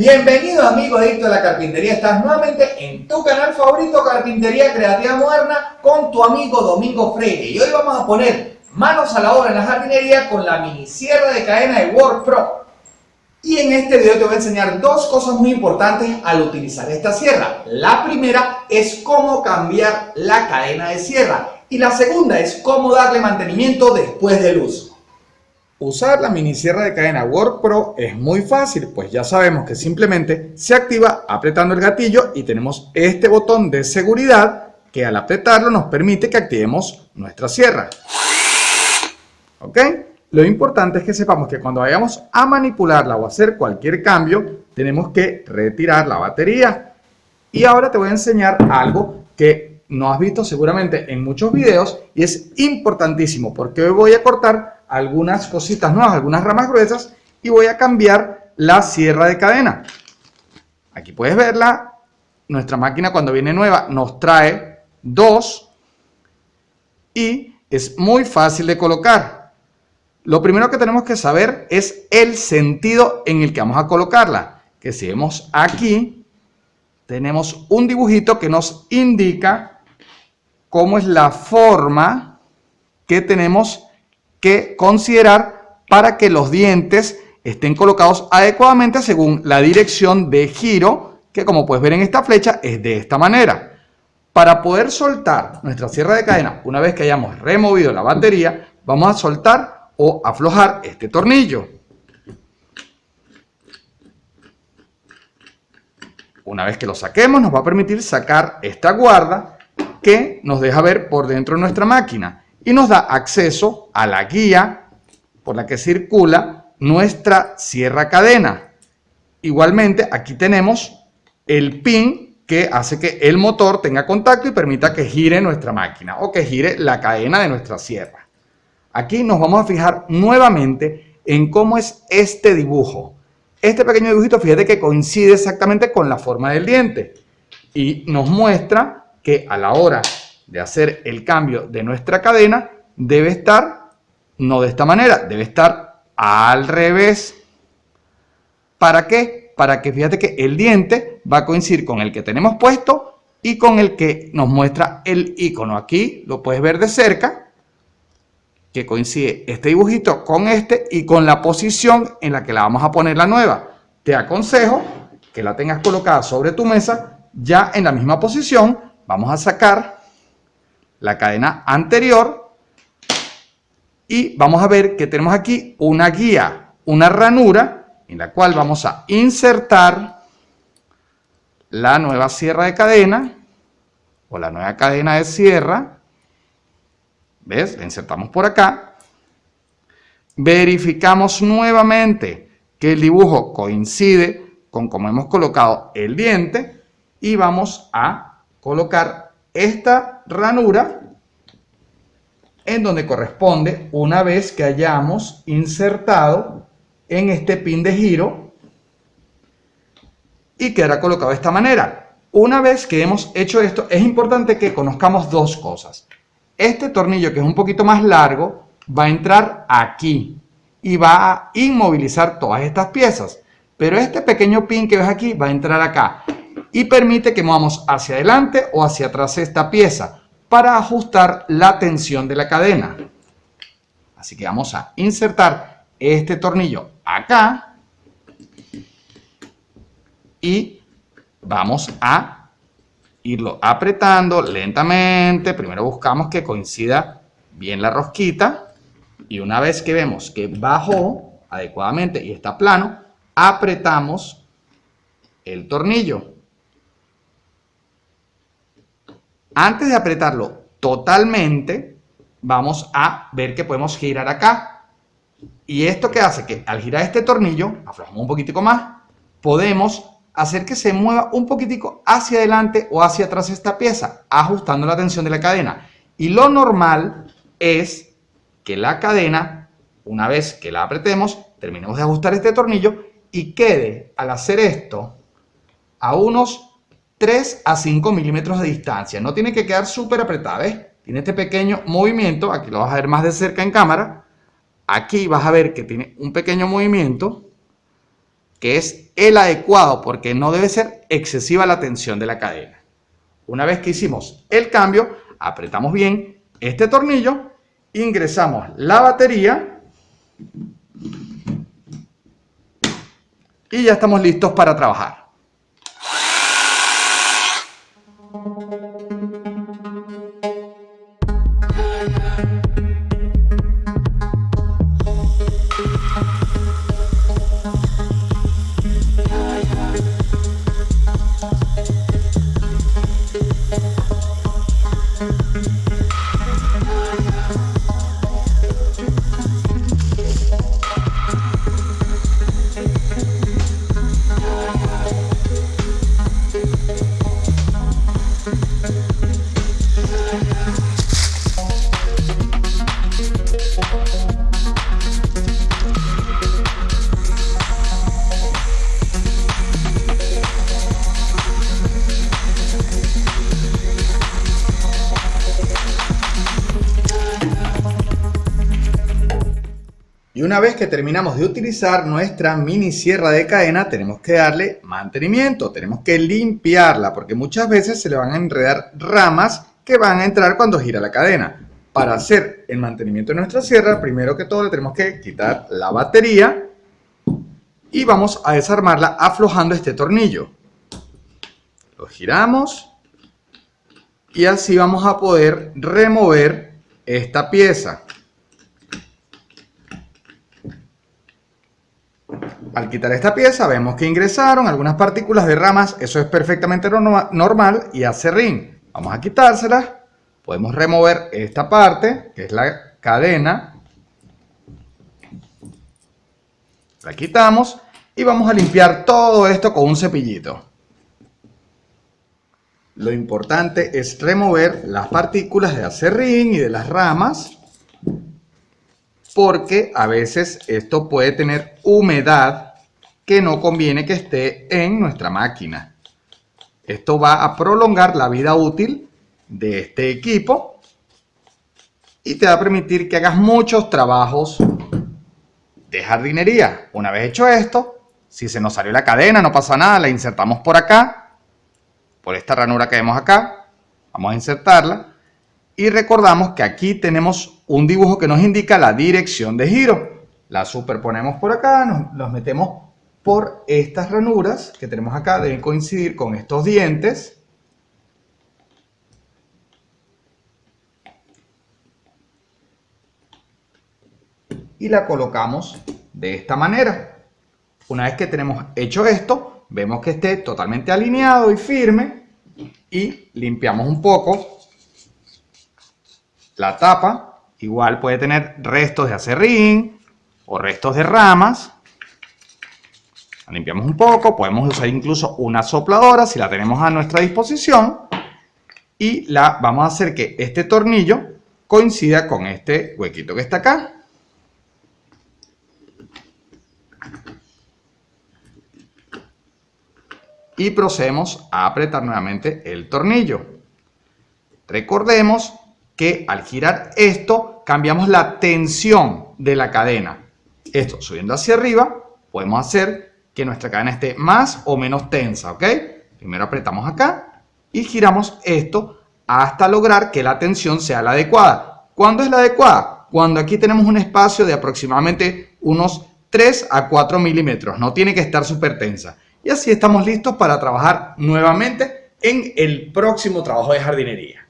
Bienvenidos amigos adictos a la carpintería, estás nuevamente en tu canal favorito Carpintería Creativa Moderna con tu amigo Domingo Freire. Y hoy vamos a poner manos a la obra en la jardinería con la mini sierra de cadena de Work Pro. Y en este video te voy a enseñar dos cosas muy importantes al utilizar esta sierra. La primera es cómo cambiar la cadena de sierra y la segunda es cómo darle mantenimiento después del uso Usar la mini sierra de cadena Work Pro es muy fácil, pues ya sabemos que simplemente se activa apretando el gatillo y tenemos este botón de seguridad que al apretarlo nos permite que activemos nuestra sierra. ¿Ok? Lo importante es que sepamos que cuando vayamos a manipularla o hacer cualquier cambio, tenemos que retirar la batería. Y ahora te voy a enseñar algo que no has visto seguramente en muchos videos y es importantísimo porque hoy voy a cortar algunas cositas nuevas, algunas ramas gruesas y voy a cambiar la sierra de cadena. Aquí puedes verla, nuestra máquina cuando viene nueva nos trae dos y es muy fácil de colocar. Lo primero que tenemos que saber es el sentido en el que vamos a colocarla. Que si vemos aquí, tenemos un dibujito que nos indica cómo es la forma que tenemos que considerar para que los dientes estén colocados adecuadamente según la dirección de giro, que como puedes ver en esta flecha es de esta manera. Para poder soltar nuestra sierra de cadena, una vez que hayamos removido la batería, vamos a soltar o aflojar este tornillo. Una vez que lo saquemos, nos va a permitir sacar esta guarda que nos deja ver por dentro de nuestra máquina y nos da acceso a la guía por la que circula nuestra sierra cadena. Igualmente, aquí tenemos el pin que hace que el motor tenga contacto y permita que gire nuestra máquina o que gire la cadena de nuestra sierra. Aquí nos vamos a fijar nuevamente en cómo es este dibujo. Este pequeño dibujito, fíjate que coincide exactamente con la forma del diente y nos muestra que a la hora de hacer el cambio de nuestra cadena debe estar no de esta manera, debe estar al revés. ¿Para qué? Para que fíjate que el diente va a coincidir con el que tenemos puesto y con el que nos muestra el icono. Aquí lo puedes ver de cerca, que coincide este dibujito con este y con la posición en la que la vamos a poner la nueva. Te aconsejo que la tengas colocada sobre tu mesa ya en la misma posición. Vamos a sacar la cadena anterior y vamos a ver que tenemos aquí una guía, una ranura en la cual vamos a insertar la nueva sierra de cadena o la nueva cadena de sierra. ¿Ves? La insertamos por acá. Verificamos nuevamente que el dibujo coincide con como hemos colocado el diente y vamos a colocar esta ranura en donde corresponde una vez que hayamos insertado en este pin de giro y quedará colocado de esta manera. Una vez que hemos hecho esto, es importante que conozcamos dos cosas. Este tornillo, que es un poquito más largo, va a entrar aquí y va a inmovilizar todas estas piezas. Pero este pequeño pin que ves aquí va a entrar acá y permite que movamos hacia adelante o hacia atrás esta pieza para ajustar la tensión de la cadena. Así que vamos a insertar este tornillo acá y vamos a irlo apretando lentamente. Primero buscamos que coincida bien la rosquita y una vez que vemos que bajó adecuadamente y está plano, apretamos el tornillo. Antes de apretarlo totalmente, vamos a ver que podemos girar acá. Y esto que hace que al girar este tornillo, aflojamos un poquitico más, podemos hacer que se mueva un poquitico hacia adelante o hacia atrás esta pieza, ajustando la tensión de la cadena. Y lo normal es que la cadena, una vez que la apretemos, terminemos de ajustar este tornillo y quede, al hacer esto, a unos 3 a 5 milímetros de distancia. No tiene que quedar súper apretada, ¿ves? Tiene este pequeño movimiento, aquí lo vas a ver más de cerca en cámara. Aquí vas a ver que tiene un pequeño movimiento que es el adecuado porque no debe ser excesiva la tensión de la cadena. Una vez que hicimos el cambio, apretamos bien este tornillo, ingresamos la batería y ya estamos listos para trabajar. Y una vez que terminamos de utilizar nuestra mini sierra de cadena, tenemos que darle mantenimiento, tenemos que limpiarla, porque muchas veces se le van a enredar ramas que van a entrar cuando gira la cadena. Para hacer el mantenimiento de nuestra sierra, primero que todo le tenemos que quitar la batería y vamos a desarmarla aflojando este tornillo. Lo giramos y así vamos a poder remover esta pieza. Al quitar esta pieza vemos que ingresaron algunas partículas de ramas, eso es perfectamente normal y hace. Vamos a quitárselas, podemos remover esta parte, que es la cadena. La quitamos y vamos a limpiar todo esto con un cepillito. Lo importante es remover las partículas de acerrín y de las ramas porque a veces esto puede tener humedad que no conviene que esté en nuestra máquina. Esto va a prolongar la vida útil de este equipo y te va a permitir que hagas muchos trabajos de jardinería. Una vez hecho esto, si se nos salió la cadena, no pasa nada, la insertamos por acá, por esta ranura que vemos acá, vamos a insertarla y recordamos que aquí tenemos un dibujo que nos indica la dirección de giro. La superponemos por acá, nos, metemos por estas ranuras que tenemos acá, deben coincidir con estos dientes. Y la colocamos de esta manera. Una vez que tenemos hecho esto, vemos que esté totalmente alineado y firme y limpiamos un poco la tapa igual puede tener restos de acerrín o restos de ramas. La limpiamos un poco, podemos usar incluso una sopladora si la tenemos a nuestra disposición. Y la, vamos a hacer que este tornillo coincida con este huequito que está acá. Y procedemos a apretar nuevamente el tornillo. Recordemos que al girar esto cambiamos la tensión de la cadena. Esto subiendo hacia arriba podemos hacer que nuestra cadena esté más o menos tensa, ¿ok? Primero apretamos acá y giramos esto hasta lograr que la tensión sea la adecuada. ¿Cuándo es la adecuada? Cuando aquí tenemos un espacio de aproximadamente unos 3 a 4 milímetros. No tiene que estar súper tensa. Y así estamos listos para trabajar nuevamente en el próximo trabajo de jardinería.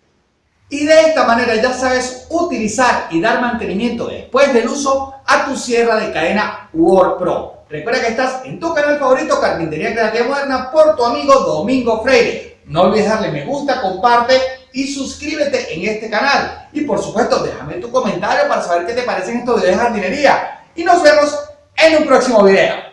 Y de esta manera ya sabes utilizar y dar mantenimiento después del uso a tu sierra de cadena Word Pro. Recuerda que estás en tu canal favorito Carpintería Creativa Moderna por tu amigo Domingo Freire. No olvides darle me gusta, comparte y suscríbete en este canal. Y por supuesto déjame tu comentario para saber qué te parecen estos videos de jardinería. Y nos vemos en un próximo video.